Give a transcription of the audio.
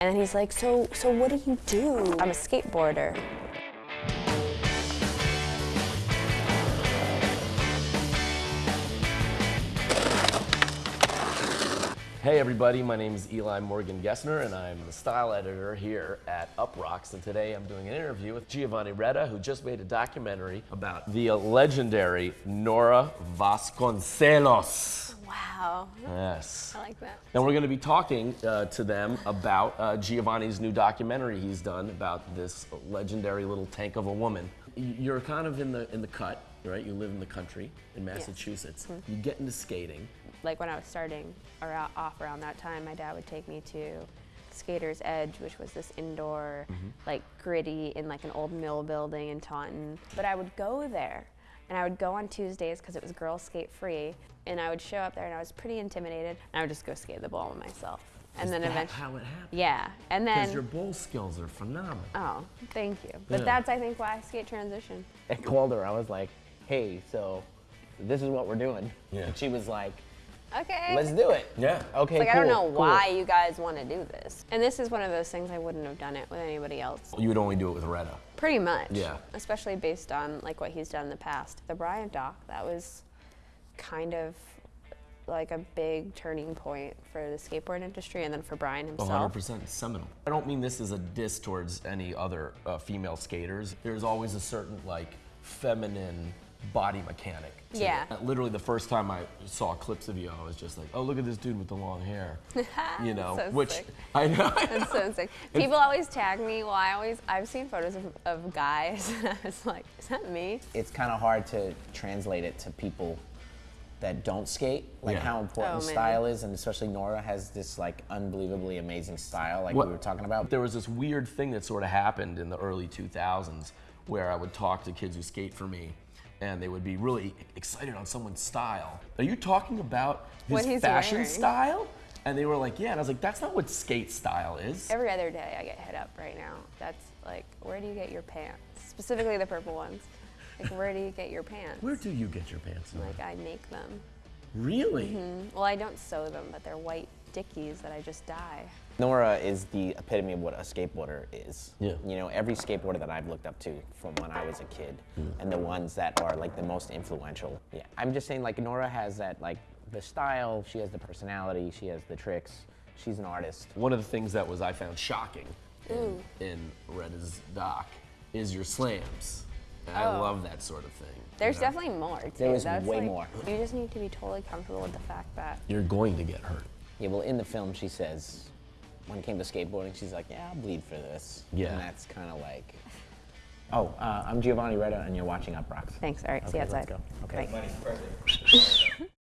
And he's like, so, so what do you do? I'm a skateboarder. Hey everybody, my name is Eli Morgan Gesner and I'm the style editor here at Uproxx and today I'm doing an interview with Giovanni Reda who just made a documentary about the legendary Nora Vasconcellos. Wow. Yes. I like that. And we're going to be talking uh, to them about uh, Giovanni's new documentary he's done about this legendary little tank of a woman. You're kind of in the in the cut, right? You live in the country in Massachusetts. Mm-hmm. You get into skating. Like when I was starting or off around that time, my dad would take me to Skater's Edge, which was this indoor, like gritty in like an old mill building in Taunton. But I would go there and I would go on Tuesdays because it was girls skate free. And I would show up there and I was pretty intimidated and I would just go skate the ball myself. And Is then that eventually, how it happened? yeah. And then. Because your bowl skills are phenomenal. oh, thank you. But Yeah. that's, I think, why I skate transition. I called her. I was like, "Hey, so this is what we're doing." Yeah. And she was like, Okay. "Let's do it." Yeah. Okay. Like, cool, I don't know cool. why you guys want to do this. And this is one of those things I wouldn't have done it with anybody else. You would only do it with Reda. Pretty much. Yeah. Especially based on like what he's done in the past. The Brian doc, that was kind of like a big turning point for the skateboard industry and then for Brian himself. 100% seminal. I don't mean this as a diss towards any other uh, female skaters. There's always a certain like feminine body mechanic. to Yeah. it. Literally the first time I saw clips of you, I was just like, oh, look at this dude with the long hair. You know, So which sick. I know. That's so sick. People always tag me. Well, I always I've seen photos of, of guys and I was like, is that me? It's kind of hard to translate it to people that don't skate, like Yeah. how important Oh, style is, and especially Nora has this like unbelievably amazing style, like What- we were talking about. There was this weird thing that sort of happened in the early 2000s where I would talk to kids who skate for me and they would be really excited on someone's style. Are you talking about his What fashion wearing. style? And they were like, yeah. And I was like, that's not what skate style is. Every other day I get hit up right now. That's like, where do you get your pants? Specifically the purple ones. Like, where do you get your pants? Where do you get your pants? Like, I make them. Really? Mm-hmm. Well, I don't sew them, but they're white dickies that I just dye. Nora is the epitome of what a skateboarder is. Yeah. You know, every skateboarder that I've looked up to from when I was a kid, mm. and the ones that are like the most influential. Yeah. I'm just saying, like Nora has that like the style. She has the personality. She has the tricks. She's an artist. One of the things that was I found shocking in, in Reda's doc is your slams. And I Oh. love that sort of thing. There's you know? definitely more too. There is That's way like- more. You just need to be totally comfortable with the fact that You're going to get hurt. Yeah. Well, in the film, she says when it came to skateboarding, she's like, "Yeah, I'll bleed for this." Yeah. And that's kind of like. Oh, uh, I'm Giovanni Reda, and you're watching Uproxx. Thanks. All right. see you Okay, let's outside. go. Okay. Bye.